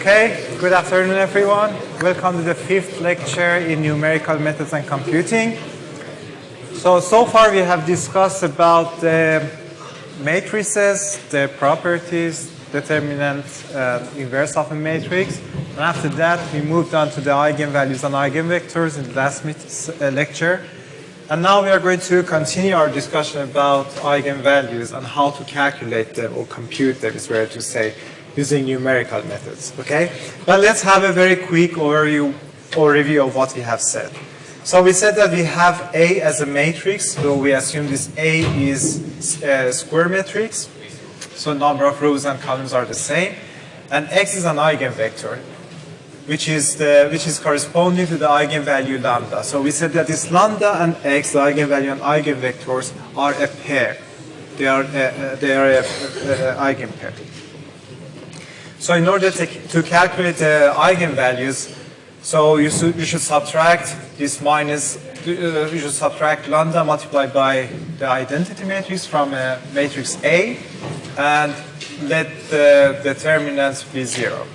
Okay, good afternoon everyone. Welcome to the fifth lecture in numerical methods and computing. So, so far we have discussed about the matrices, the properties, determinant, uh, inverse of a matrix. And after that, we moved on to the eigenvalues and eigenvectors in the last uh, lecture. And now we are going to continue our discussion about eigenvalues and how to calculate them or compute them is better to say using numerical methods, okay? But let's have a very quick overview, overview of what we have said. So we said that we have A as a matrix, so we assume this A is a square matrix, so number of rows and columns are the same, and X is an eigenvector, which is, the, which is corresponding to the eigenvalue lambda. So we said that this lambda and X, the eigenvalue and eigenvectors, are a pair. They are a, they are a, a, a eigenpair. So in order to, to calculate the eigenvalues, so you should, you should subtract this minus, uh, you should subtract lambda multiplied by the identity matrix from a matrix A and let the determinants be zero.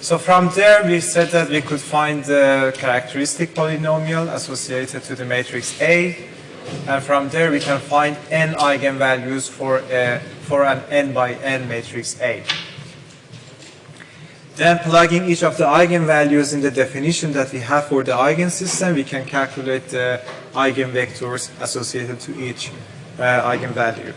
So from there we said that we could find the characteristic polynomial associated to the matrix A and from there we can find n eigenvalues for a for an n by n matrix A. Then plugging each of the eigenvalues in the definition that we have for the eigensystem, we can calculate the eigenvectors associated to each uh, eigenvalue.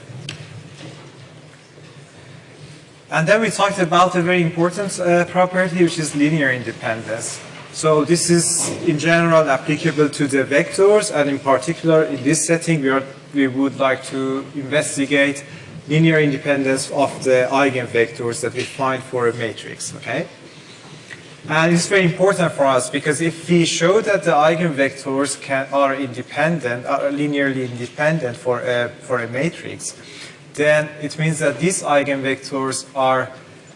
And then we talked about a very important uh, property, which is linear independence. So this is in general applicable to the vectors, and in particular in this setting, we, are, we would like to investigate linear independence of the eigenvectors that we find for a matrix, okay? And it's very important for us because if we show that the eigenvectors can, are independent, are linearly independent for a, for a matrix, then it means that these eigenvectors are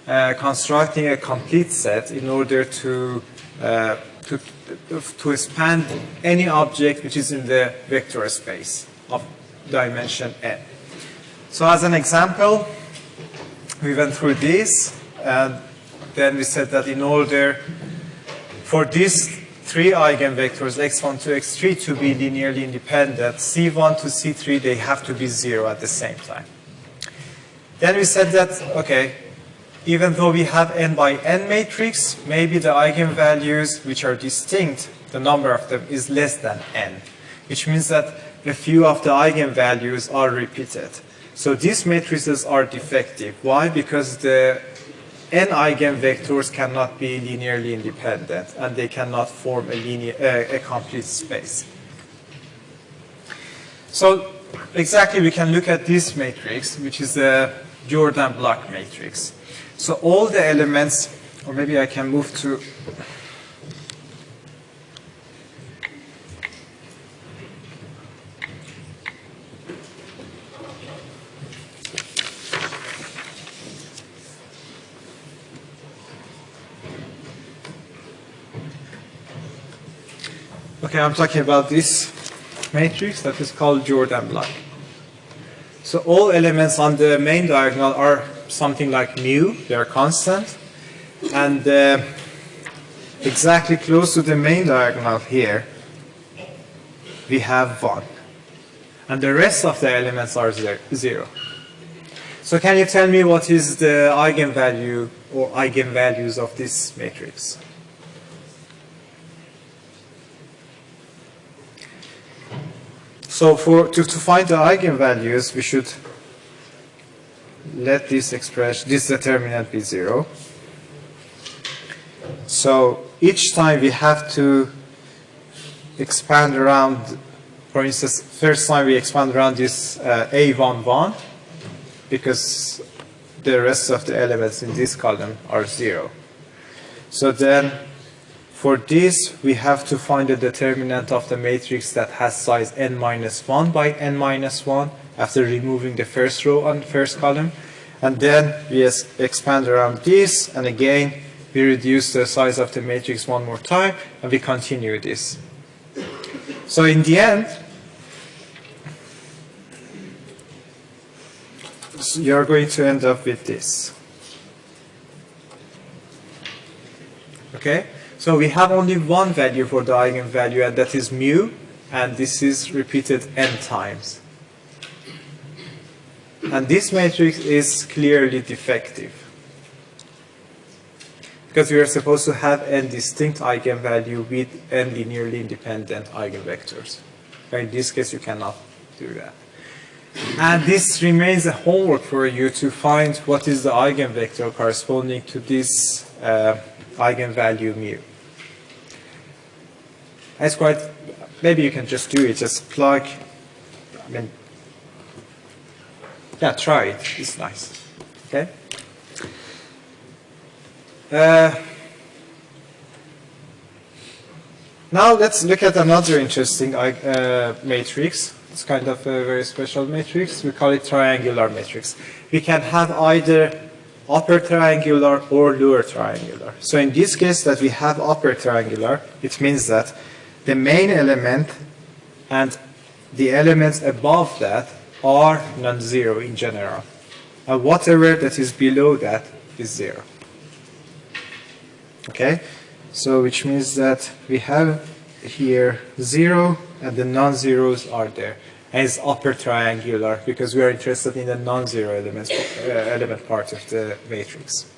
uh, constructing a complete set in order to, uh, to, to expand any object which is in the vector space of dimension n. So as an example, we went through this, and then we said that in order for these three eigenvectors, x1 to x3, to be linearly independent, c1 to c3, they have to be zero at the same time. Then we said that, okay, even though we have n by n matrix, maybe the eigenvalues which are distinct, the number of them is less than n, which means that a few of the eigenvalues are repeated. So these matrices are defective. Why? Because the n eigenvectors cannot be linearly independent and they cannot form a, linear, uh, a complete space. So exactly we can look at this matrix, which is the Jordan block matrix. So all the elements, or maybe I can move to Okay, I'm talking about this matrix that is called Jordan block. So all elements on the main diagonal are something like mu, they are constant, and uh, exactly close to the main diagonal here, we have 1. And the rest of the elements are zero. So can you tell me what is the eigenvalue or eigenvalues of this matrix? So for to, to find the eigenvalues, we should let this expression, this determinant be zero. So each time we have to expand around, for instance, first time we expand around this uh, A11 because the rest of the elements in this column are zero. So then for this, we have to find the determinant of the matrix that has size n minus 1 by n minus 1 after removing the first row and first column. And then we expand around this, and again, we reduce the size of the matrix one more time, and we continue this. So in the end, you're going to end up with this. Okay? So we have only one value for the eigenvalue and that is mu and this is repeated n times. And this matrix is clearly defective. Because we are supposed to have n distinct eigenvalue with n linearly independent eigenvectors. In this case, you cannot do that. And this remains a homework for you to find what is the eigenvector corresponding to this uh, eigenvalue mu. It's quite, maybe you can just do it, just plug, I mean, yeah, try it, it's nice, okay? Uh, now let's look at another interesting uh, matrix. It's kind of a very special matrix. We call it triangular matrix. We can have either upper triangular or lower triangular. So in this case that we have upper triangular, it means that the main element and the elements above that are non-zero in general. And whatever that is below that is zero. Okay? So which means that we have here 0 and the non-zeros are there. And it's upper triangular because we are interested in the non-zero elements, uh, element part of the matrix.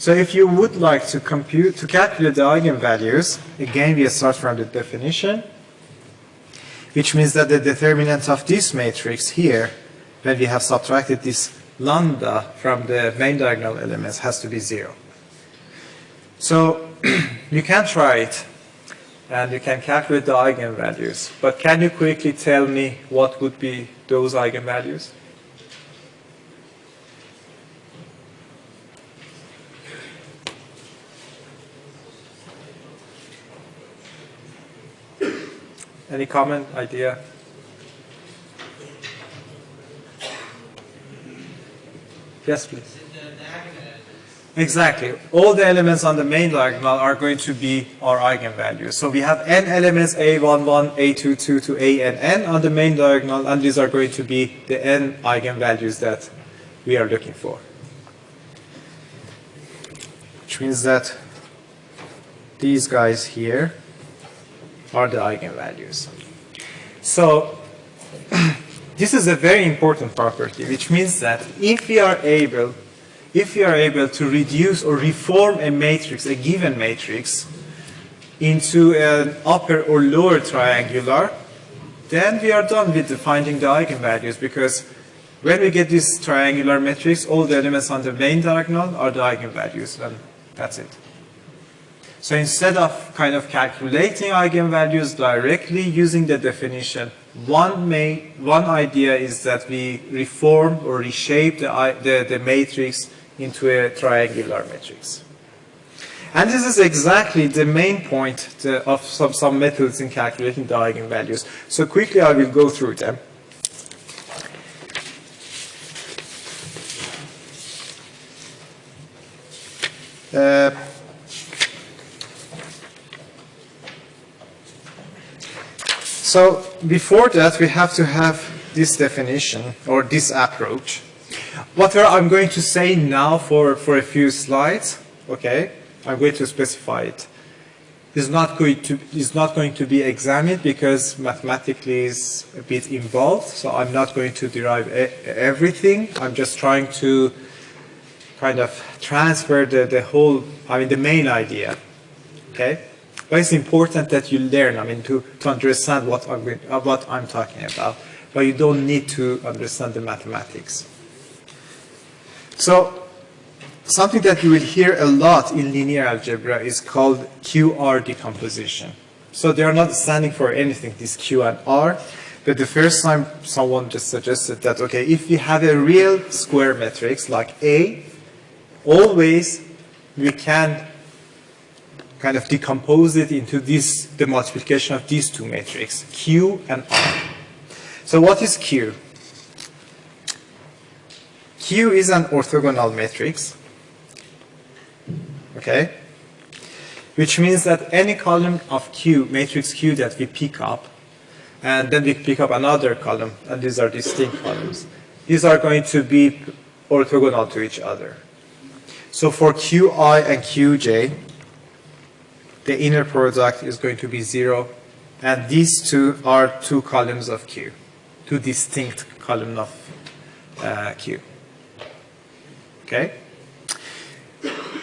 So if you would like to compute, to calculate the eigenvalues, again we start from the definition, which means that the determinant of this matrix here, when we have subtracted this lambda from the main diagonal elements, has to be zero. So you can try it and you can calculate the eigenvalues. But can you quickly tell me what would be those eigenvalues? Any comment, idea? Yes, please. Exactly. All the elements on the main diagonal are going to be our eigenvalues. So we have n elements a11, a22 to a and n on the main diagonal, and these are going to be the n eigenvalues that we are looking for. Which means that these guys here are the eigenvalues. So this is a very important property, which means that if we are able if we are able to reduce or reform a matrix, a given matrix, into an upper or lower triangular, then we are done with finding the eigenvalues because when we get this triangular matrix, all the elements on the main diagonal are the eigenvalues, and that's it. So instead of kind of calculating eigenvalues directly using the definition, one, main, one idea is that we reform or reshape the, the, the matrix into a triangular matrix. And this is exactly the main point of some, some methods in calculating the eigenvalues. So quickly I will go through them. Uh, so before that we have to have this definition or this approach. What I'm going to say now for, for a few slides, okay, I'm going to specify it. Is not going to is not going to be examined because mathematically is a bit involved. So I'm not going to derive everything. I'm just trying to kind of transfer the, the whole, I mean, the main idea. Okay? But it's important that you learn, I mean, to, to understand what I'm, uh, what I'm talking about. But you don't need to understand the mathematics. So something that you will hear a lot in linear algebra is called QR decomposition. So they are not standing for anything, this Q and R. But the first time someone just suggested that, okay, if we have a real square matrix like A, always we can kind of decompose it into this, the multiplication of these two matrices, Q and R. So what is Q? Q is an orthogonal matrix, okay? Which means that any column of Q, matrix Q that we pick up, and then we pick up another column, and these are distinct columns, these are going to be orthogonal to each other. So for Qi and Qj, the inner product is going to be 0, and these two are two columns of Q, two distinct columns of uh, Q. Okay?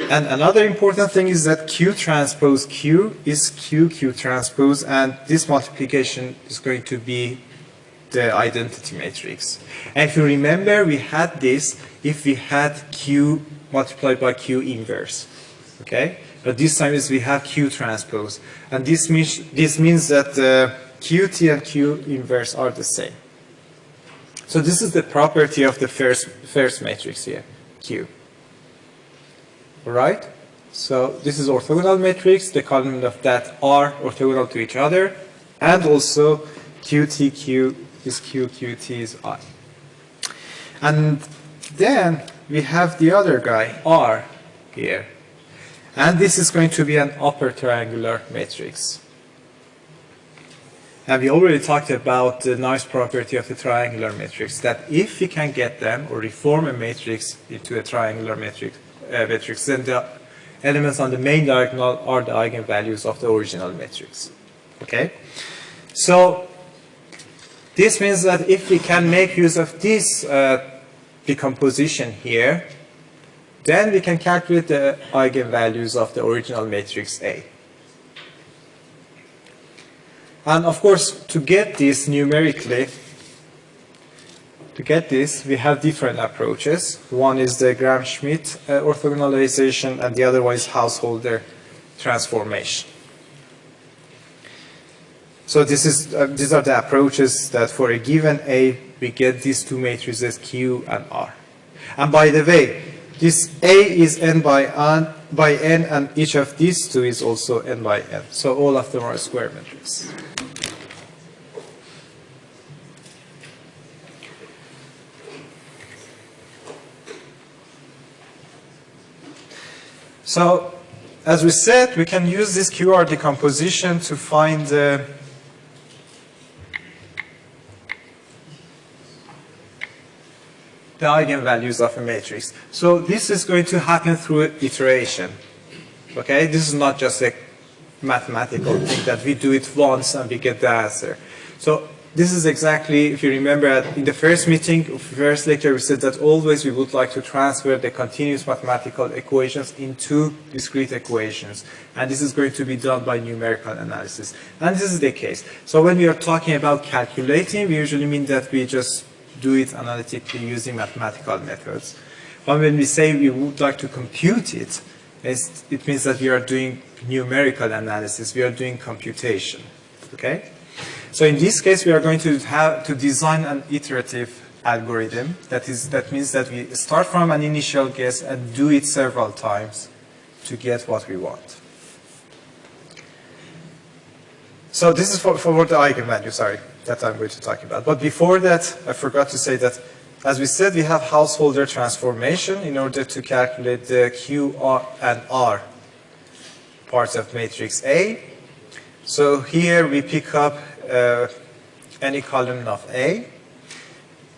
And another important thing is that Q transpose Q is Q, Q transpose, and this multiplication is going to be the identity matrix. And if you remember, we had this if we had Q multiplied by Q inverse. Okay? But this time is we have Q transpose. And this means, this means that uh, QT and Q inverse are the same. So this is the property of the first, first matrix here, Q. Alright? So this is orthogonal matrix, the column of that are orthogonal to each other, and also QTQ is Q, QT is I. And then we have the other guy, R, here. And this is going to be an upper triangular matrix. And we already talked about the nice property of the triangular matrix, that if we can get them or reform a matrix into a triangular matrix, uh, matrix then the elements on the main diagonal are the eigenvalues of the original matrix. Okay? So this means that if we can make use of this uh, decomposition here, then we can calculate the eigenvalues of the original matrix A. And of course, to get this numerically, to get this, we have different approaches. One is the Gram-Schmidt uh, orthogonalization, and the other one is Householder transformation. So this is, uh, these are the approaches that for a given A, we get these two matrices Q and R. And by the way, this A is n by n, by n, and each of these two is also n by n. So all of them are square matrices. So, as we said, we can use this QR decomposition to find the the eigenvalues of a matrix. So this is going to happen through iteration. Okay, this is not just a mathematical thing that we do it once and we get the answer. So this is exactly, if you remember, in the first meeting, first lecture, we said that always we would like to transfer the continuous mathematical equations into discrete equations. And this is going to be done by numerical analysis. And this is the case. So when we are talking about calculating, we usually mean that we just do it analytically using mathematical methods. But when we say we would like to compute it, it means that we are doing numerical analysis, we are doing computation. Okay? So in this case, we are going to have to design an iterative algorithm. That is, that means that we start from an initial guess and do it several times to get what we want. So this is for, for the eigenvalue, sorry that I'm going to talk about. But before that, I forgot to say that, as we said, we have householder transformation in order to calculate the Q and R parts of matrix A. So here we pick up uh, any column of A,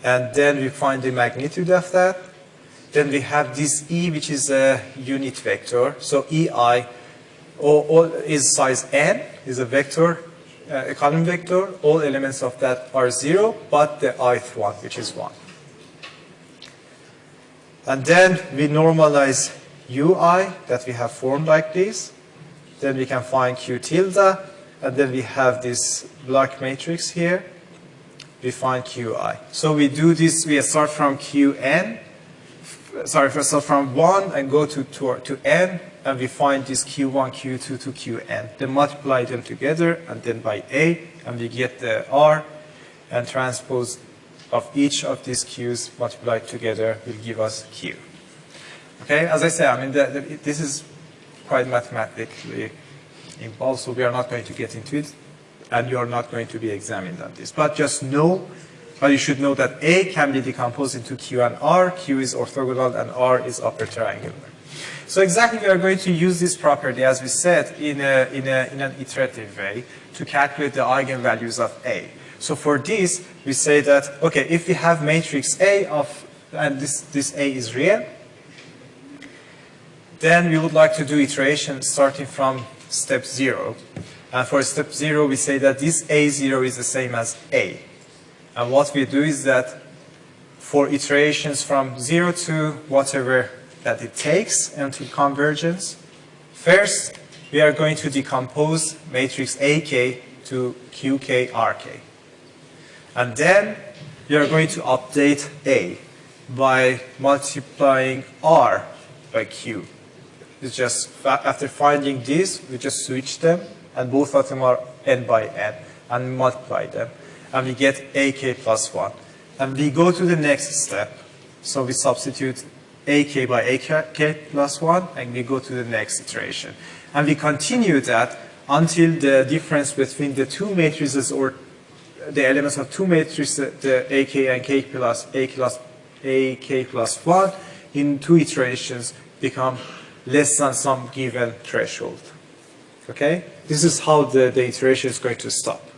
and then we find the magnitude of that. Then we have this E, which is a unit vector. So EI all is size n, is a vector Uh, a column vector, all elements of that are 0, but the ith one, which is 1. And then we normalize ui that we have formed like this. Then we can find q tilde, and then we have this block matrix here. We find qi. So we do this, we start from qn, sorry, first of from 1 and go to, to, to n, and we find this q1, q2 to qn. Then multiply them together and then by a, and we get the r, and transpose of each of these q's multiplied together will give us q. Okay, as I say, I mean, the, the, this is quite mathematically involved, so we are not going to get into it, and you are not going to be examined on this. But just know, but you should know that A can be decomposed into Q and R, Q is orthogonal, and R is upper triangular. So exactly we are going to use this property, as we said, in, a, in, a, in an iterative way to calculate the eigenvalues of A. So for this, we say that, okay, if we have matrix A of, and this, this A is real, then we would like to do iteration starting from step 0. And for step 0, we say that this A0 is the same as A. And what we do is that for iterations from 0 to whatever that it takes until convergence, first we are going to decompose matrix AK to QK, RK. And then we are going to update A by multiplying R by Q. It's just after finding this, we just switch them, and both of them are n by n, and multiply them, and we get ak plus 1. And we go to the next step. So we substitute ak by ak plus 1, and we go to the next iteration. And we continue that until the difference between the two matrices or the elements of two matrices, the ak and k plus a plus ak plus 1 in two iterations become less than some given threshold. Okay? This is how the, the iteration is going to stop.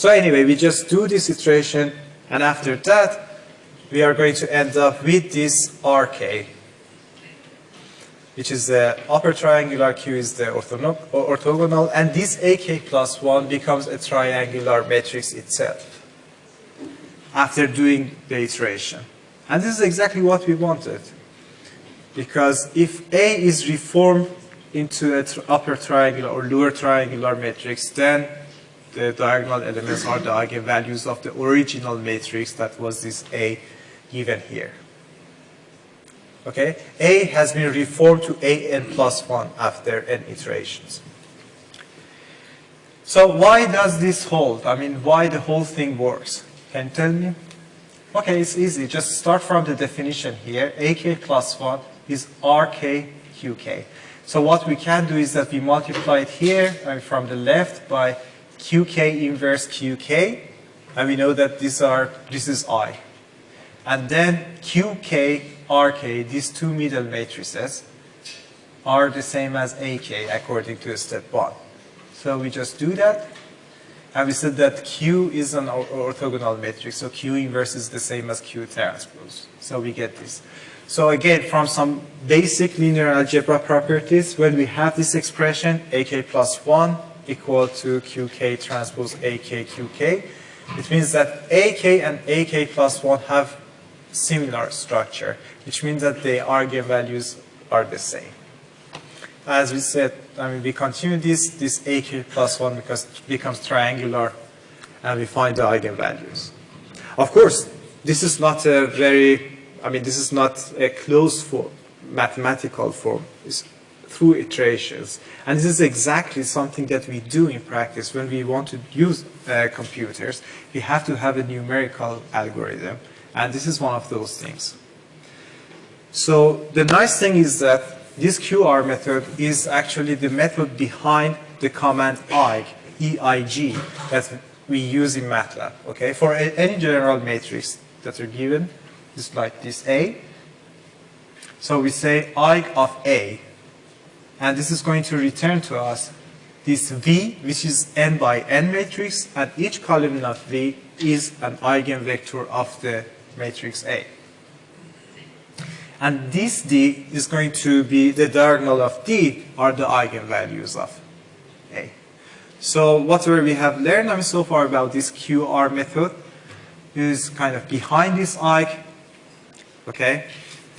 So anyway, we just do this iteration, and after that, we are going to end up with this RK, which is the upper triangular Q is the orthogonal, and this AK plus 1 becomes a triangular matrix itself after doing the iteration. And this is exactly what we wanted. Because if A is reformed into an upper triangular or lower triangular matrix, then the diagonal elements are the eigenvalues of the original matrix that was this A given here. Okay, A has been reformed to AN plus 1 after n iterations. So why does this hold? I mean, why the whole thing works? Can you tell me? Okay, it's easy. Just start from the definition here. AK plus 1 is RK QK. So what we can do is that we multiply it here and from the left by QK inverse QK, and we know that these are this is I. And then QK, RK, these two middle matrices are the same as AK according to step one. So we just do that. And we said that Q is an orthogonal matrix, so Q inverse is the same as Q transpose. So we get this. So again, from some basic linear algebra properties, when we have this expression, AK plus 1 equal to QK transpose AK QK, it means that AK and AK plus 1 have similar structure, which means that the eigenvalues are the same. As we said, I mean, we continue this, this AK plus 1 because it becomes triangular, and we find the eigenvalues. Of course, this is not a very I mean, this is not a closed form, mathematical form. It's through iterations. And this is exactly something that we do in practice when we want to use uh, computers. We have to have a numerical algorithm. And this is one of those things. So the nice thing is that this QR method is actually the method behind the command EIG, EIG, that we use in MATLAB. Okay, for any general matrix that are given, is like this A. So we say I of A, and this is going to return to us this V, which is n by n matrix, and each column of V is an eigenvector of the matrix A. And this D is going to be the diagonal of D are the eigenvalues of A. So whatever we have learned I mean, so far about this QR method is kind of behind this eigen Okay?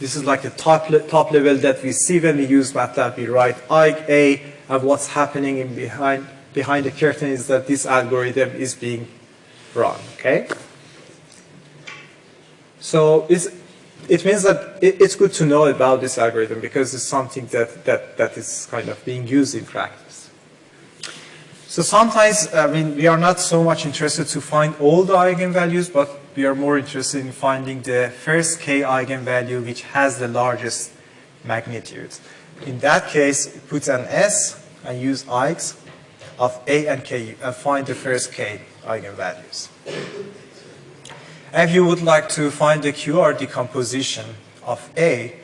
This is like the top, le top level that we see when we use MATLAB. We write A, and what's happening in behind, behind the curtain is that this algorithm is being run. Okay? So it means that it, it's good to know about this algorithm because it's something that, that, that is kind of being used in practice. So sometimes, I mean, we are not so much interested to find all the eigenvalues, but we are more interested in finding the first k eigenvalue which has the largest magnitude. In that case, put an S and use eigs of A and K and find the first k eigenvalues. If you would like to find the QR decomposition of A,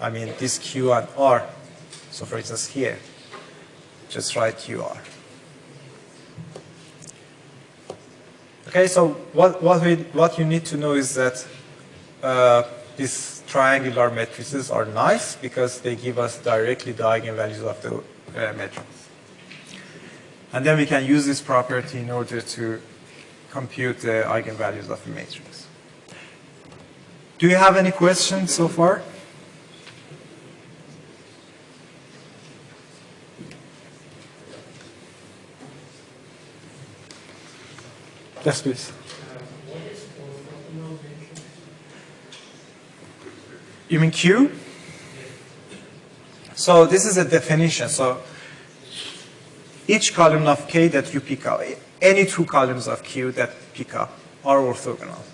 I mean this Q and R, so for instance here, just write QR. Okay, so what, what, we, what you need to know is that uh, this triangular matrices are nice because they give us directly the eigenvalues of the uh, matrix. And then we can use this property in order to compute the eigenvalues of the matrix. Do you have any questions so far? Yes, please. You mean Q? So this is a definition. So each column of K that you pick up, any two columns of Q that pick up are orthogonal.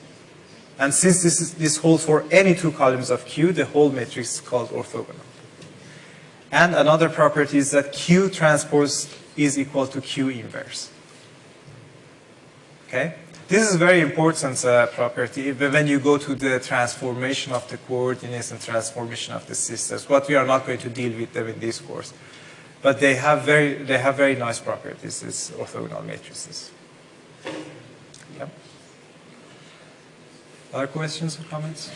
And since this, is, this holds for any two columns of Q, the whole matrix is called orthogonal. And another property is that Q transpose is equal to Q inverse. Okay? This is very important uh, property when you go to the transformation of the coordinates and transformation of the systems. what we are not going to deal with them in this course. But they have very, they have very nice properties, these orthogonal matrices. Yep. Other questions or comments?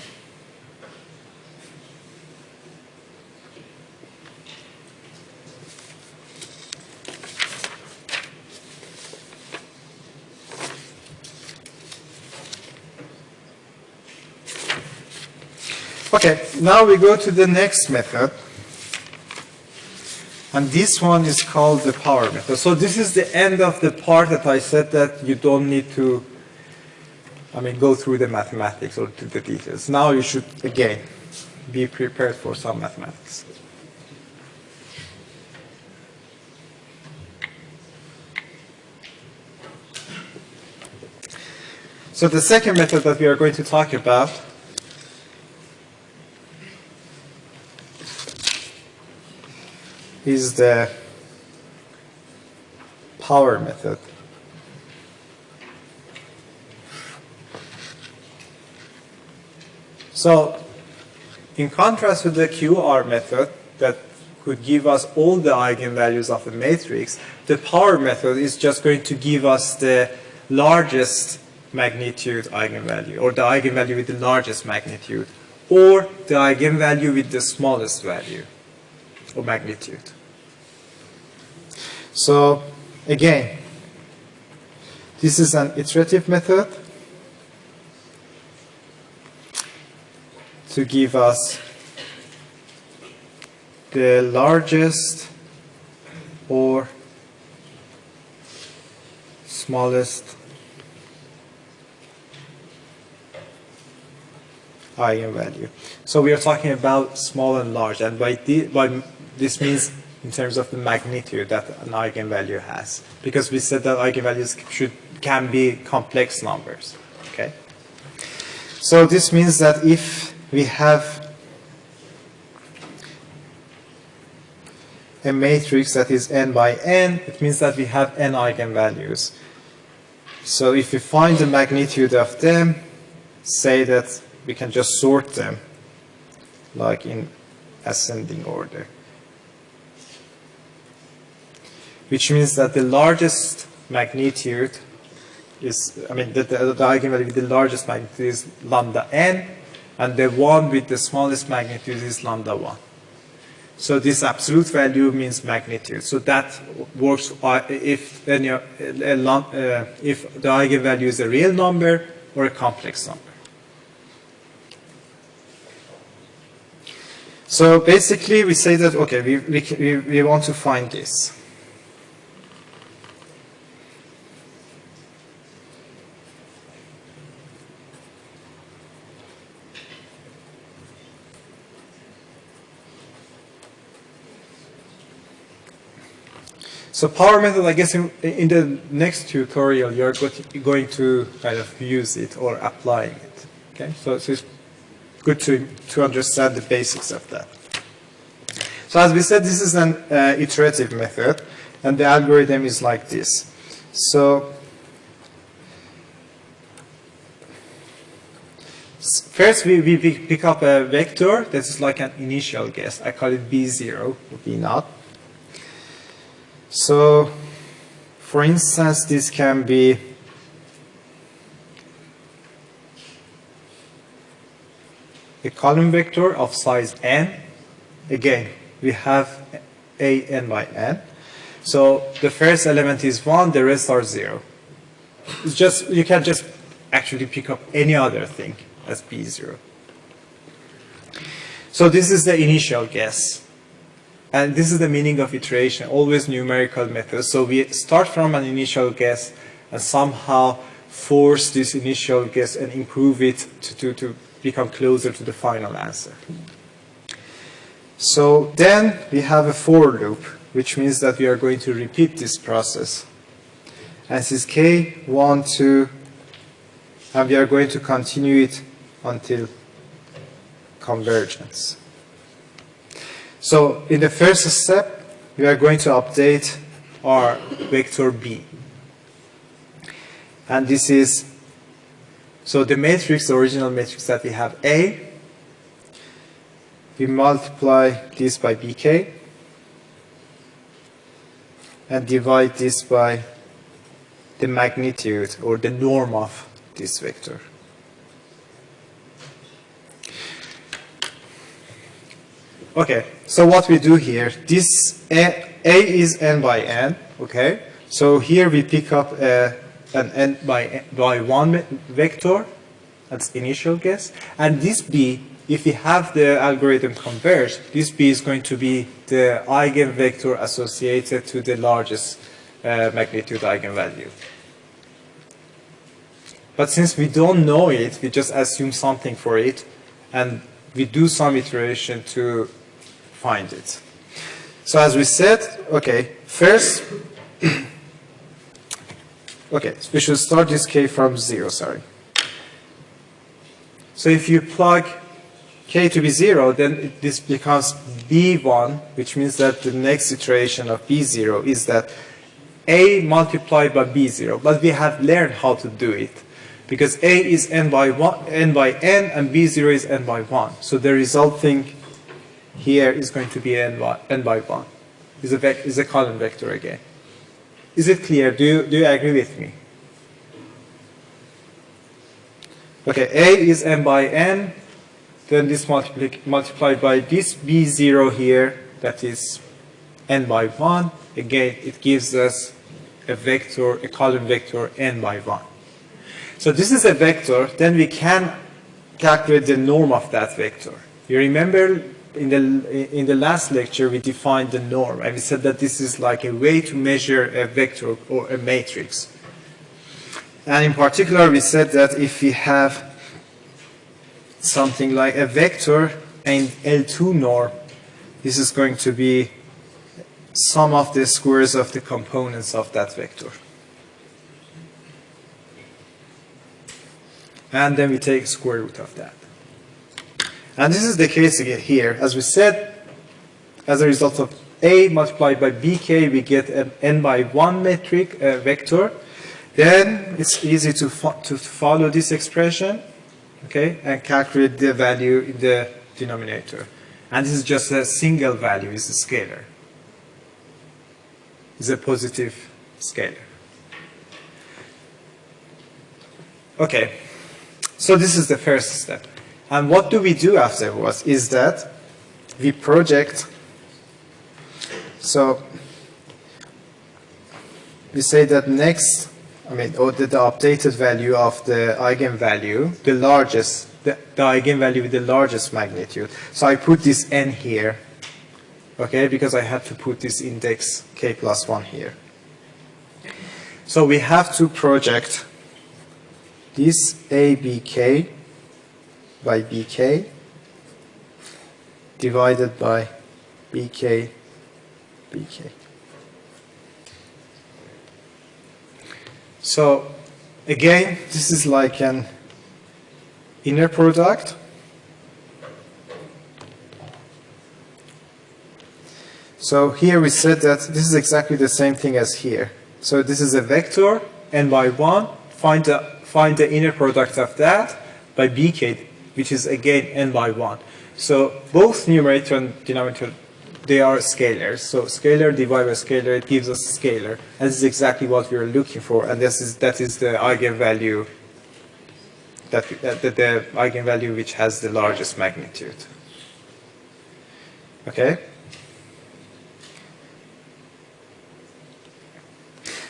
Okay, now we go to the next method. And this one is called the power method. So this is the end of the part that I said that you don't need to, I mean, go through the mathematics or to the details. Now you should, again, be prepared for some mathematics. So the second method that we are going to talk about is the power method. So, in contrast to the QR method that could give us all the eigenvalues of the matrix, the power method is just going to give us the largest magnitude eigenvalue, or the eigenvalue with the largest magnitude, or the eigenvalue with the smallest value, or magnitude. So again, this is an iterative method to give us the largest or smallest eigenvalue. So we are talking about small and large, and by, by this means in terms of the magnitude that an eigenvalue has. Because we said that eigenvalues should, can be complex numbers. Okay. So this means that if we have a matrix that is n by n, it means that we have n eigenvalues. So if we find the magnitude of them, say that we can just sort them like in ascending order which means that the largest magnitude is, I mean, the, the, the eigenvalue with the largest magnitude is lambda n, and the one with the smallest magnitude is lambda 1. So this absolute value means magnitude. So that works uh, if, any, uh, if the eigenvalue is a real number or a complex number. So basically we say that, okay, we, we, we want to find this. So power method, I guess in, in the next tutorial, you're going to kind of use it or applying it. Okay, so, so it's good to, to understand the basics of that. So as we said, this is an uh, iterative method, and the algorithm is like this. So first we, we pick up a vector that is like an initial guess. I call it B0 or B0. So, for instance, this can be a column vector of size n. Again, we have a n by n. So the first element is 1, the rest are 0. It's just, you can just actually pick up any other thing as b0. So this is the initial guess. And this is the meaning of iteration, always numerical method. So we start from an initial guess and somehow force this initial guess and improve it to, to, to become closer to the final answer. So then we have a for loop, which means that we are going to repeat this process. And this is k, 1, 2, and we are going to continue it until convergence. So in the first step, we are going to update our vector b. And this is, so the matrix, the original matrix that we have A, we multiply this by bk and divide this by the magnitude or the norm of this vector. Okay, so what we do here, this A, A is n by n, okay? So here we pick up a, an n by, by 1 vector, that's initial guess, and this B, if we have the algorithm converge, this B is going to be the eigenvector associated to the largest uh, magnitude eigenvalue. But since we don't know it, we just assume something for it, and we do some iteration to find it. So as we said, okay, first, okay, so we should start this k from zero, sorry. So if you plug k to be zero, then this becomes b1, which means that the next iteration of b0 is that a multiplied by b0. But we have learned how to do it because a is n by, one, n by n and b0 is n by 1. So the resulting here is going to be n by, n by 1. Is a, is a column vector again. Is it clear? Do you, do you agree with me? Okay, A is n by n, then this multiply, multiplied by this B0 here, that is n by 1. Again, it gives us a vector, a column vector n by 1. So this is a vector, then we can calculate the norm of that vector. You remember in the, in the last lecture, we defined the norm, and we said that this is like a way to measure a vector or a matrix. And in particular, we said that if we have something like a vector and L2 norm, this is going to be sum of the squares of the components of that vector. And then we take square root of that. And this is the case again here. As we said, as a result of A multiplied by BK, we get an n by 1 metric uh, vector. Then it's easy to, fo to follow this expression, okay, and calculate the value in the denominator. And this is just a single value, it's a scalar. It's a positive scalar. Okay, so this is the first step. And what do we do afterwards is that we project, so we say that next, I mean, or the, the updated value of the eigenvalue, the largest, the, the eigenvalue with the largest magnitude. So I put this n here, okay, because I had to put this index k plus 1 here. So we have to project this abk by bk divided by bk bk. So again, this is like an inner product. So here we said that this is exactly the same thing as here. So this is a vector, n by 1. Find the, find the inner product of that by bk which is again n by 1. So both numerator and denominator, they are scalars. So scalar divided by scalar, it gives us scalar. And this is exactly what we are looking for. And this is, that is the eigenvalue that, that, that the eigenvalue which has the largest magnitude. Okay?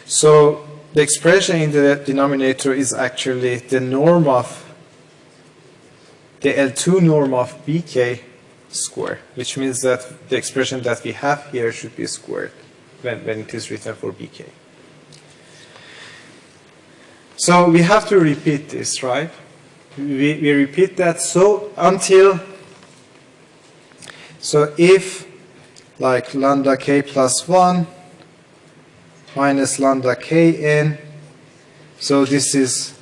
So the expression in the denominator is actually the norm of the L2 norm of bk square, which means that the expression that we have here should be squared when, when it is written for bk. So we have to repeat this, right? We, we repeat that so until, so if like lambda k plus 1 minus lambda kn, so this is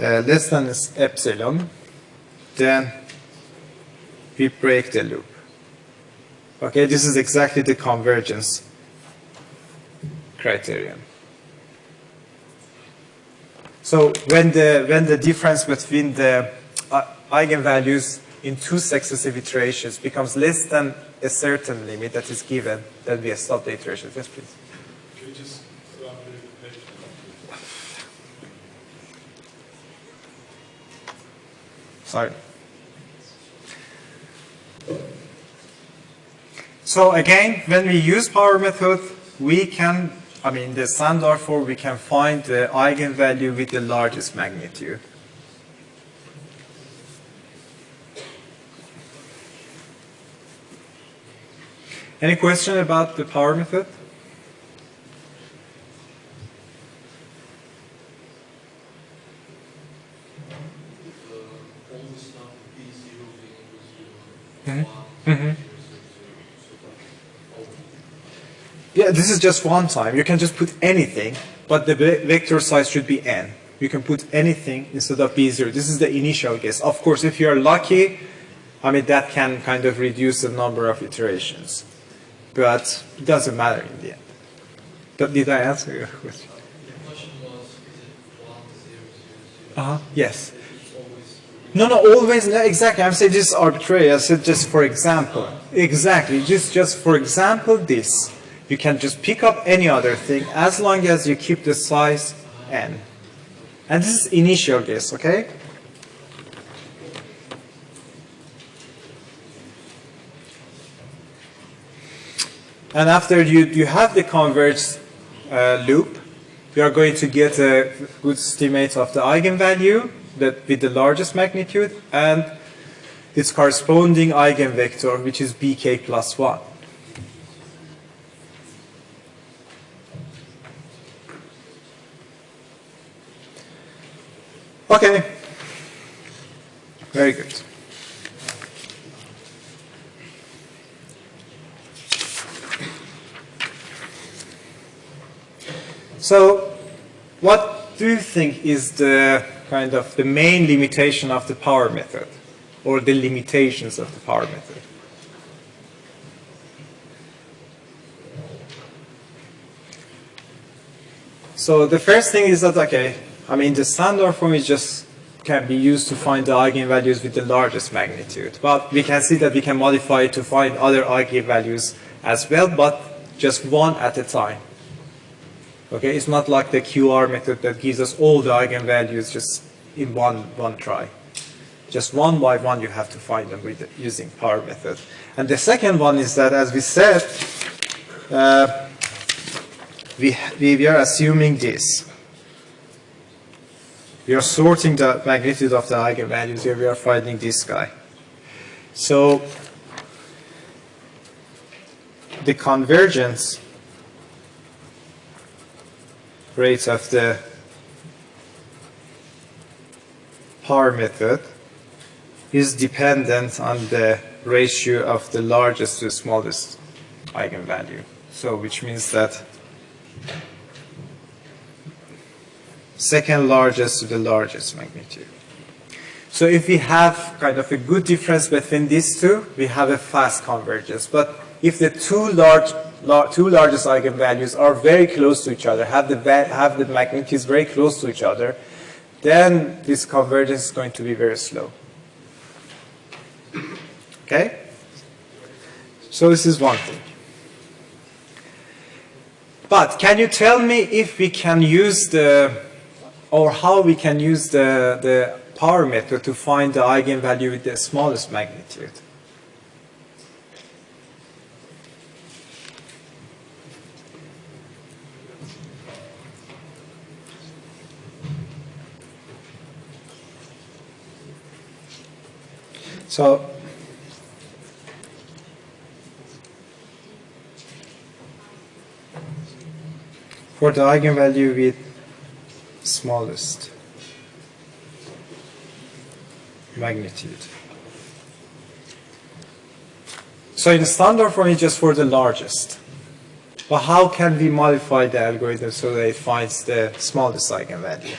uh, less than epsilon, then we break the loop. Okay, this is exactly the convergence criterion. So when the when the difference between the uh, eigenvalues in two successive iterations becomes less than a certain limit that is given, then we stop the iteration. Yes, please. Can you just the page? Sorry. So again, when we use power method, we can, I mean, the standard form, we can find the eigenvalue with the largest magnitude. Any question about the power method? Mm-hmm. Yeah, this is just one time. You can just put anything, but the vector size should be n. You can put anything instead of b0. This is the initial guess. Of course, if you're lucky, I mean, that can kind of reduce the number of iterations. But it doesn't matter in the end. But did I answer your question? The question was, is it 1, 0, 0, 0? Uh-huh. Yes. No, no, always, exactly. I'm saying this is arbitrary. I said just for example. Exactly, just, just for example, this. You can just pick up any other thing as long as you keep the size n. And this is initial guess, okay? And after you, you have the converged uh, loop, you are going to get a good estimate of the eigenvalue that with the largest magnitude and its corresponding eigenvector, which is bk plus 1. Okay. Very good. So, what do you think is the kind of the main limitation of the power method, or the limitations of the power method? So the first thing is that, okay, I mean, the standard form is just can be used to find the eigenvalues with the largest magnitude. But we can see that we can modify it to find other eigenvalues as well, but just one at a time. Okay, it's not like the QR method that gives us all the eigenvalues just in one, one try. Just one by one you have to find them with using power method. And the second one is that, as we said, uh, we, we are assuming this. We are sorting the magnitude of the eigenvalues here. We are finding this guy. So the convergence rate of the power method is dependent on the ratio of the largest to the smallest eigenvalue. So which means that second largest to the largest magnitude. So if we have kind of a good difference between these two, we have a fast convergence. But if the two large, lar two largest eigenvalues are very close to each other, have the have the magnitudes very close to each other, then this convergence is going to be very slow. Okay? So this is one thing. But can you tell me if we can use the or how we can use the, the power method to find the eigenvalue with the smallest magnitude. So for the eigenvalue with smallest magnitude. So in standard form it's just for the largest. But how can we modify the algorithm so that it finds the smallest eigenvalue?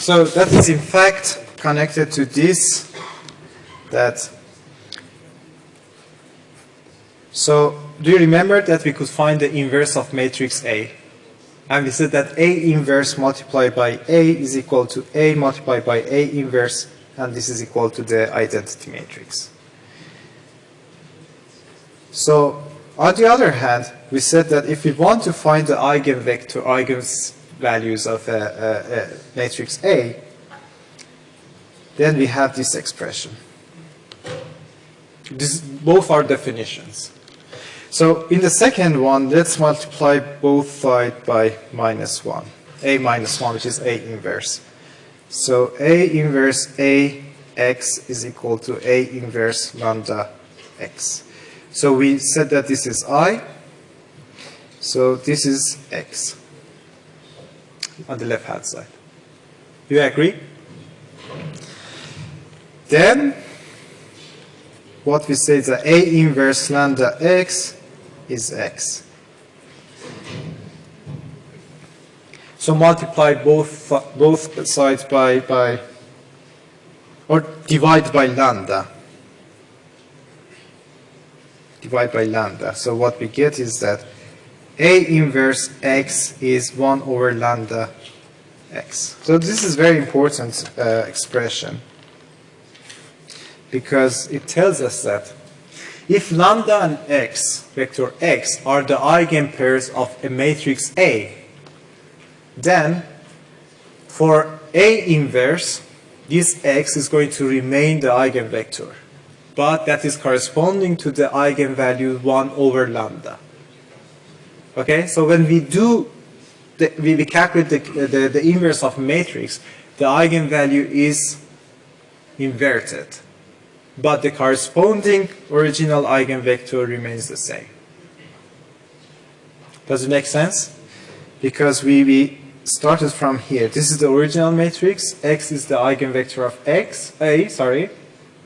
So that is in fact connected to this that so do you remember that we could find the inverse of matrix A? And we said that A inverse multiplied by A is equal to A multiplied by A inverse and this is equal to the identity matrix. So on the other hand, we said that if we want to find the eigenvector, eigenvector, eigenvalues of a, a, a matrix A, then we have this expression. This, both are definitions. So in the second one, let's multiply both sides by minus 1. A minus 1, which is A inverse. So A inverse A x is equal to A inverse lambda x. So we said that this is I. So this is x on the left hand side. Do you agree? Then what we say is that A inverse lambda x is x. So multiply both both sides by by or divide by lambda. Divide by lambda. So what we get is that A inverse x is 1 over lambda x. So this is very important uh, expression because it tells us that if lambda and x, vector x, are the eigenpairs of a matrix A, then for A inverse, this x is going to remain the eigenvector. But that is corresponding to the eigenvalue 1 over lambda. Okay, so when we do, the, we, we calculate the, the, the inverse of matrix, the eigenvalue is inverted but the corresponding original eigenvector remains the same. Does it make sense? Because we, we started from here. This is the original matrix. X is the eigenvector of X, A, sorry,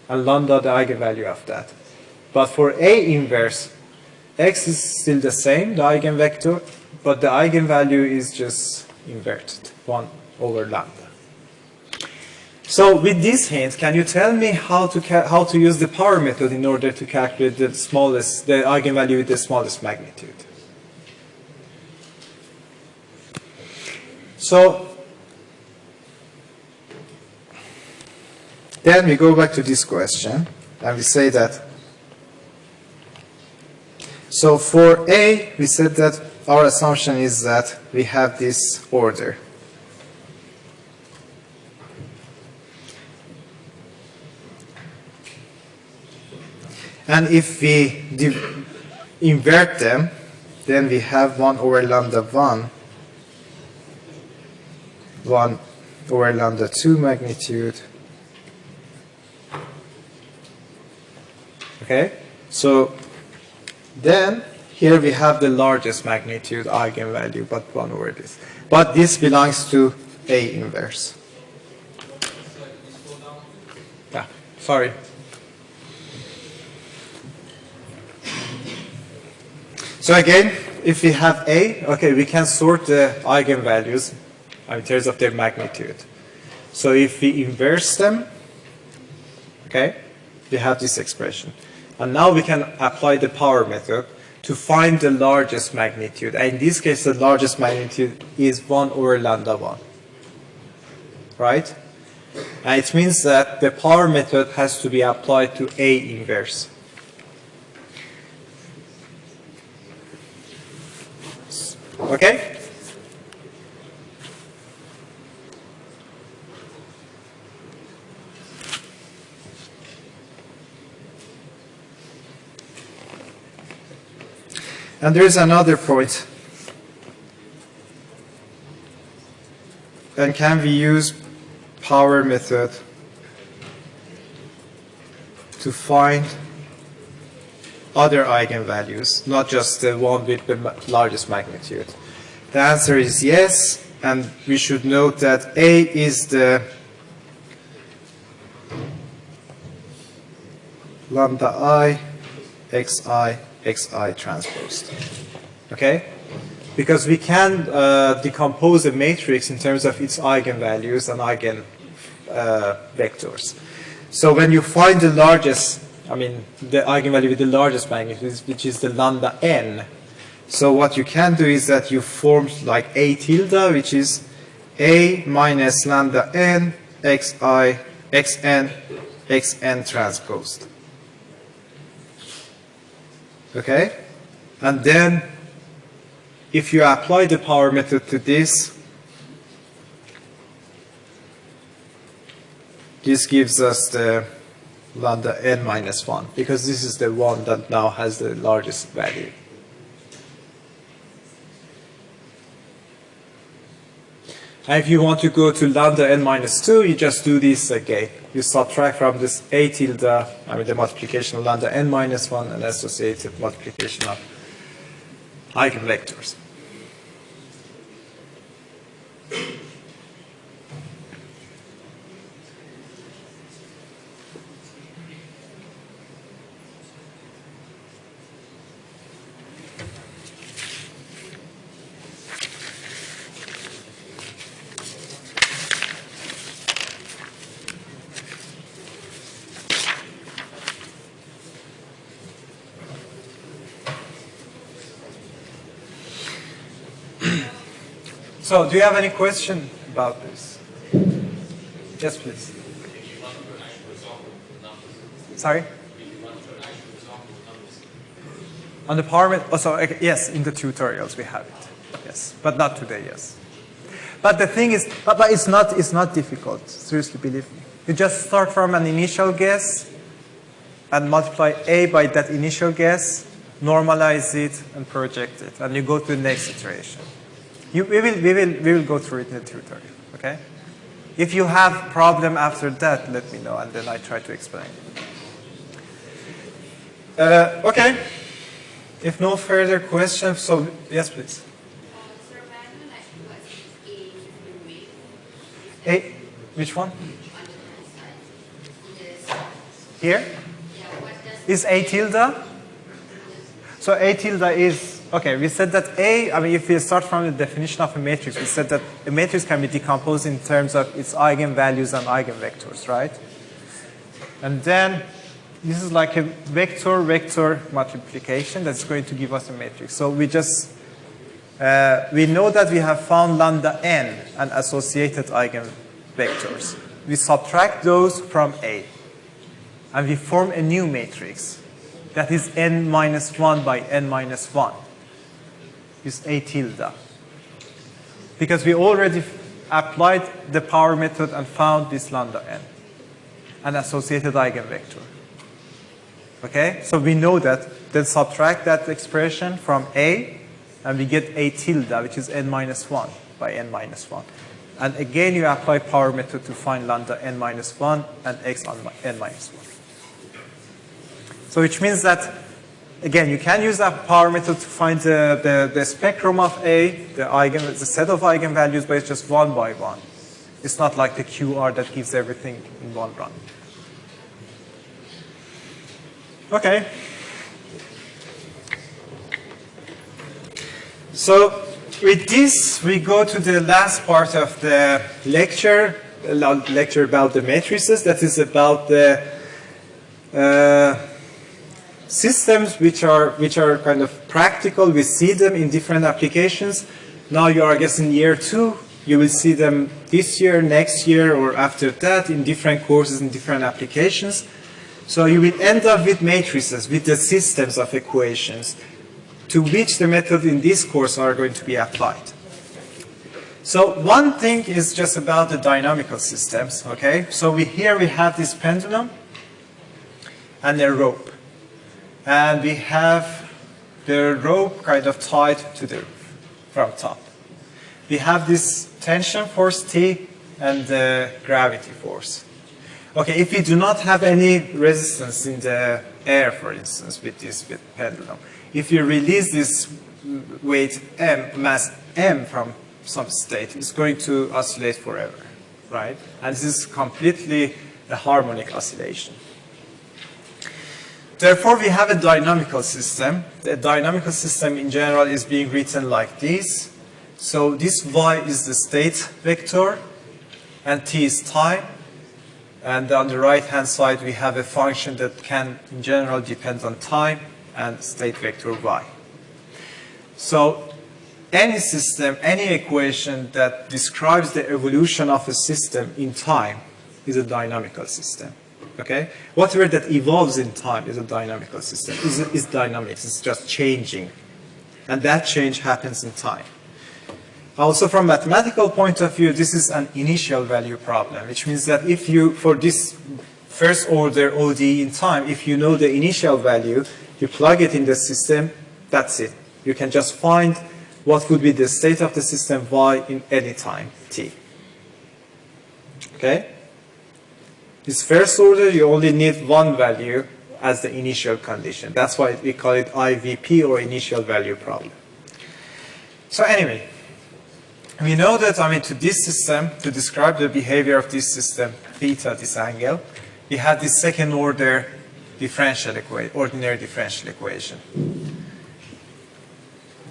and lambda the eigenvalue of that. But for A inverse, X is still the same, the eigenvector, but the eigenvalue is just inverted, 1 over lambda. So with this hint, can you tell me how to how to use the power method in order to calculate the smallest, the eigenvalue with the smallest magnitude? So then we go back to this question and we say that so for A we said that our assumption is that we have this order And if we invert them, then we have 1 over lambda 1, 1 over lambda 2 magnitude. Okay, so then here we have the largest magnitude eigenvalue, but 1 over this. But this belongs to A inverse. Yeah, sorry. So again, if we have A, okay, we can sort the eigenvalues in terms of their magnitude. So if we inverse them, okay, we have this expression. And now we can apply the power method to find the largest magnitude. And in this case, the largest magnitude is 1 over lambda 1. Right? And it means that the power method has to be applied to A inverse. Okay? And there is another point. And can we use power method to find other eigenvalues, not just the one with the largest magnitude? The answer is yes, and we should note that A is the lambda i, xi, xi transposed. Okay? Because we can uh, decompose a matrix in terms of its eigenvalues and eigen uh, vectors. So when you find the largest, I mean, the eigenvalue with the largest magnitude, which is the lambda n, so what you can do is that you form like a tilde, which is a minus lambda n xi xn xn transposed. Okay? And then if you apply the power method to this, this gives us the lambda n minus 1 because this is the one that now has the largest value. And if you want to go to lambda n minus 2, you just do this again. You subtract from this a tilde, I mean the multiplication of lambda n minus 1 and associated multiplication of eigenvectors. So, do you have any question about this? Yes, please. Sorry? On the power met- oh, so, yes, in the tutorials we have it. Yes, but not today, yes. But the thing is, but, but it's not it's not difficult. Seriously, believe me. You just start from an initial guess and multiply a by that initial guess, normalize it, and project it, and you go to the next iteration. You, we, will, we, will, we will go through it in the tutorial, okay? If you have problem after that, let me know, and then I try to explain. Uh, okay. If no further questions, so yes, please. Sir, manual actually was A roommate Hey, which one? Here? Is the side. Yes. Here? Yeah, what does Is A tilde? So A tilde is, okay, we said that A, I mean, if we start from the definition of a matrix, we said that a matrix can be decomposed in terms of its eigenvalues and eigenvectors, right? And then this is like a vector-vector multiplication that's going to give us a matrix. So we just, uh, we know that we have found lambda n and associated eigenvectors. We subtract those from A and we form a new matrix that is n minus 1 by n minus 1 is a tilde. Because we already applied the power method and found this lambda n an associated eigenvector. Okay? So we know that then subtract that expression from a and we get a tilde which is n minus 1 by n minus 1 and again you apply power method to find lambda n minus 1 and x on n minus 1 so which means that, again, you can use that power method to find the, the, the spectrum of A, the, eigen, the set of eigenvalues, but it's just one by one. It's not like the QR that gives everything in one run. Okay. So with this, we go to the last part of the lecture, a lecture about the matrices. That is about the uh, systems which are which are kind of practical. We see them in different applications. Now you are, I guess, in year two You will see them this year, next year, or after that in different courses in different applications. So you will end up with matrices, with the systems of equations to which the method in this course are going to be applied. So one thing is just about the dynamical systems, okay? So we, here we have this pendulum and a rope. And we have the rope kind of tied to the roof from top. We have this tension force T and the gravity force. Okay, if we do not have any resistance in the air, for instance, with this with pendulum, if you release this weight m, mass m from some state, it's going to oscillate forever, right? And this is completely a harmonic oscillation. Therefore, we have a dynamical system. The dynamical system in general is being written like this. So this y is the state vector, and t is time. And on the right-hand side, we have a function that can, in general, depend on time and state vector y. So any system, any equation that describes the evolution of a system in time is a dynamical system. Okay? Whatever that evolves in time is a dynamical system. Is is dynamics. It's just changing. And that change happens in time. Also from mathematical point of view, this is an initial value problem, which means that if you, for this first order ODE in time, if you know the initial value, you plug it in the system, that's it. You can just find what would be the state of the system y in any time t. Okay? This first order, you only need one value as the initial condition. That's why we call it IVP or initial value problem. So anyway, we know that, I mean, to this system, to describe the behavior of this system, theta, this angle, we have this second order differential equation, ordinary differential equation.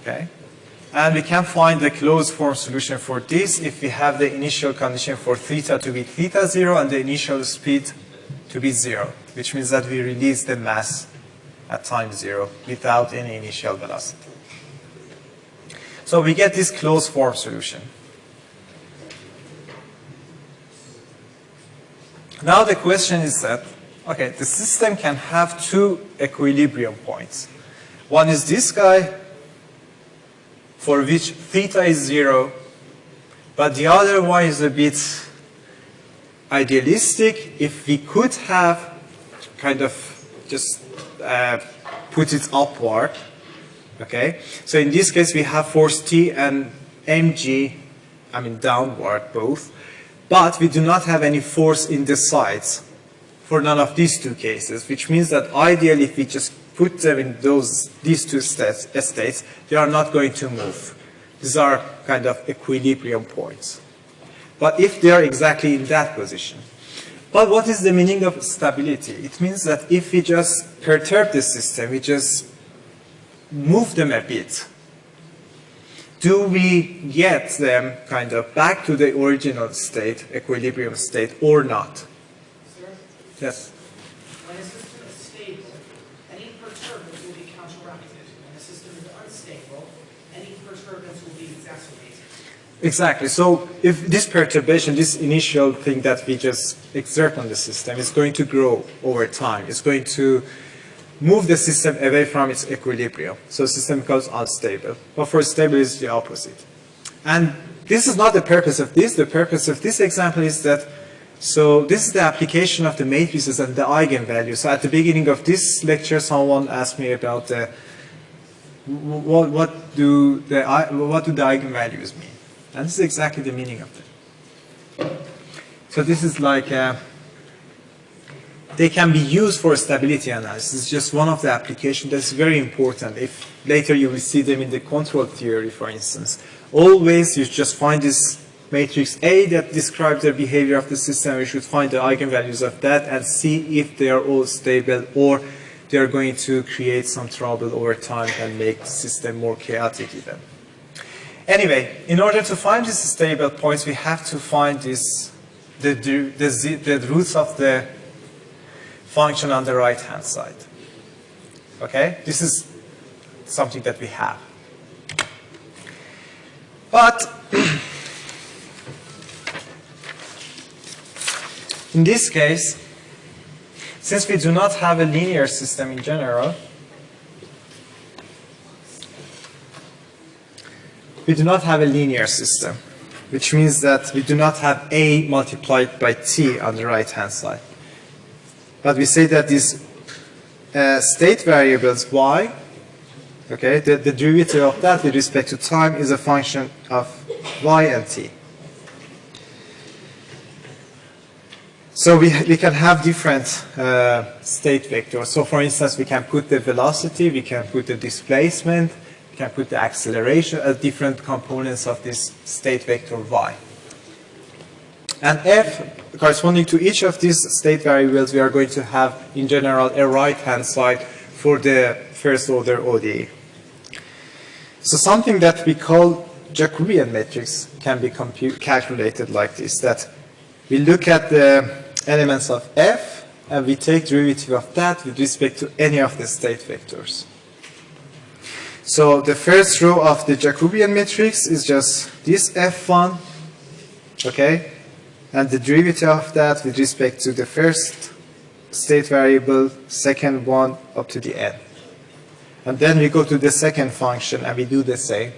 Okay? And we can find the closed form solution for this if we have the initial condition for theta to be theta 0 and the initial speed to be 0, which means that we release the mass at time 0 without any initial velocity. So we get this closed form solution. Now the question is that, okay, the system can have two equilibrium points. One is this guy, for which theta is zero, but the other one is a bit idealistic. If we could have kind of just uh, put it upward, okay? So in this case, we have force T and mg, I mean downward both, but we do not have any force in the sides for none of these two cases, which means that ideally if we just put them in those, these two states, states, they are not going to move. These are kind of equilibrium points. But if they are exactly in that position. But what is the meaning of stability? It means that if we just perturb the system, we just move them a bit, do we get them kind of back to the original state, equilibrium state, or not? Sir, Yes. when a system is stable, any perturbance will be counteracted. When a system is unstable, any perturbance will be exacerbated. Exactly. So if this perturbation, this initial thing that we just exert on the system is going to grow over time, it's going to move the system away from its equilibrium. So system becomes unstable. But for stable is the opposite. And this is not the purpose of this. The purpose of this example is that so this is the application of the matrices and the eigenvalues. So at the beginning of this lecture, someone asked me about the what, what do the what do the eigenvalues mean? And this is exactly the meaning of it. So this is like uh, they can be used for stability analysis. It's just one of the applications that's very important. If later you will see them in the control theory, for instance, always you just find this matrix A that describes the behavior of the system. We should find the eigenvalues of that and see if they are all stable or they are going to create some trouble over time and make the system more chaotic even. Anyway, in order to find these stable points, we have to find this, the, the, the, the roots of the function on the right-hand side. Okay? This is something that we have. But in this case, since we do not have a linear system in general, we do not have a linear system, which means that we do not have a multiplied by t on the right hand side. But we say that these uh, state variables y, okay, the, the derivative of that with respect to time is a function of y and t. So we, we can have different uh, state vectors. So for instance, we can put the velocity, we can put the displacement, we can put the acceleration as different components of this state vector y. And f, corresponding to each of these state variables, we are going to have, in general, a right-hand side for the first order ODE. So something that we call Jacobian matrix can be calculated like this, that we look at the elements of f and we take derivative of that with respect to any of the state vectors. So the first row of the Jacobian matrix is just this f1, okay? And the derivative of that with respect to the first state variable, second one up to the n. And then we go to the second function and we do the same.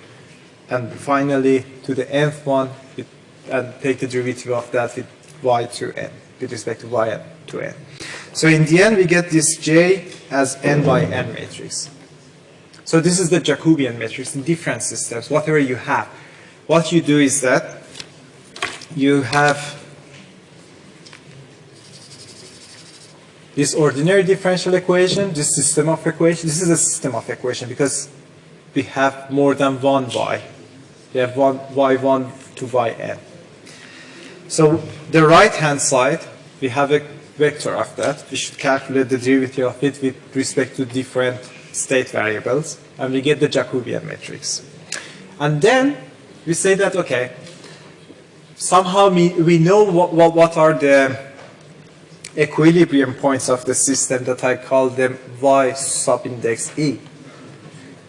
And finally to the nth one with, and take the derivative of that with y to n, with respect to y to n. So in the end we get this J as n by n matrix. So this is the Jacobian matrix in different systems, whatever you have. What you do is that you have this ordinary differential equation, this system of equation, this is a system of equation because we have more than one y. We have one y1 to yn. So the right hand side, we have a vector of that. We should calculate the derivative of it with respect to different state variables, and we get the Jacobian matrix. And then we say that, okay, somehow we, we know what, what, what are the equilibrium points of the system that I call them y subindex e.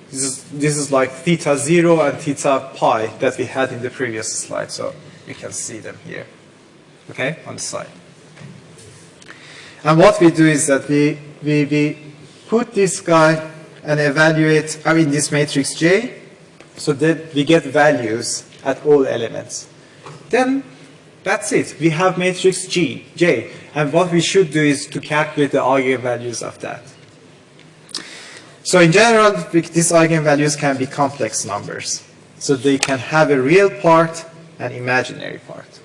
This is, this is like theta 0 and theta pi that we had in the previous slide, so you can see them here, okay, on the side. And what we do is that we, we, we put this guy and evaluate, I mean this matrix J, so that we get values at all elements. Then that's it. We have matrix G, J, and what we should do is to calculate the eigenvalues of that. So in general, these eigenvalues can be complex numbers. So they can have a real part and imaginary part.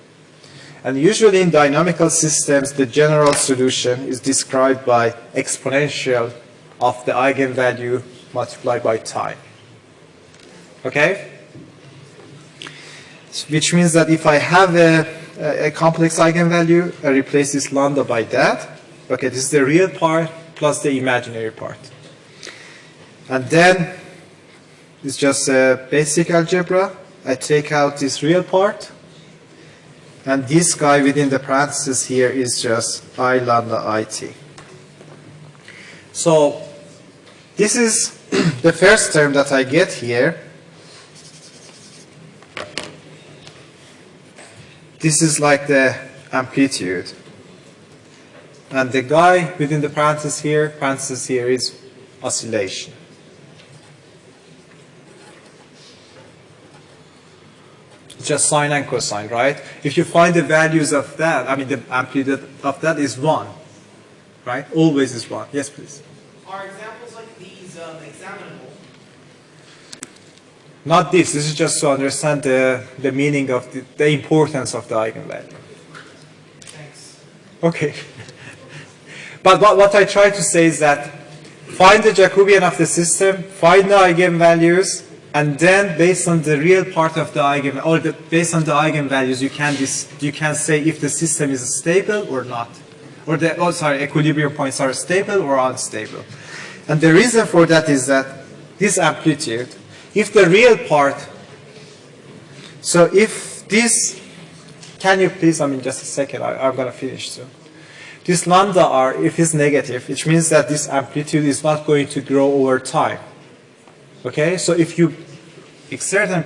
And usually in dynamical systems, the general solution is described by exponential of the eigenvalue multiplied by time. Okay? Which means that if I have a, a complex eigenvalue, I replace this lambda by that. Okay, this is the real part plus the imaginary part. And then it's just a basic algebra. I take out this real part. And this guy within the parentheses here is just I lambda it. So this is the first term that I get here. This is like the amplitude. And the guy within the parenthesis here, parenthesis here is oscillation. It's just sine and cosine, right? If you find the values of that, I mean the amplitude of that is 1, right? Always is 1. Yes, please. Are examples like these um, examinable? Not this. This is just to understand the, the meaning of the, the importance of the eigenvalue. Thanks. Okay. but what, what I try to say is that find the Jacobian of the system, find the eigenvalues, and then based on the real part of the eigen, or the, based on the eigenvalues, you can dis, you can say if the system is stable or not, or the oh sorry, equilibrium points are stable or unstable. And the reason for that is that this amplitude, if the real part, so if this, can you please, I mean just a second, I, I'm going to finish soon. This lambda r, if it's negative, which means that this amplitude is not going to grow over time. Okay, so if you exert an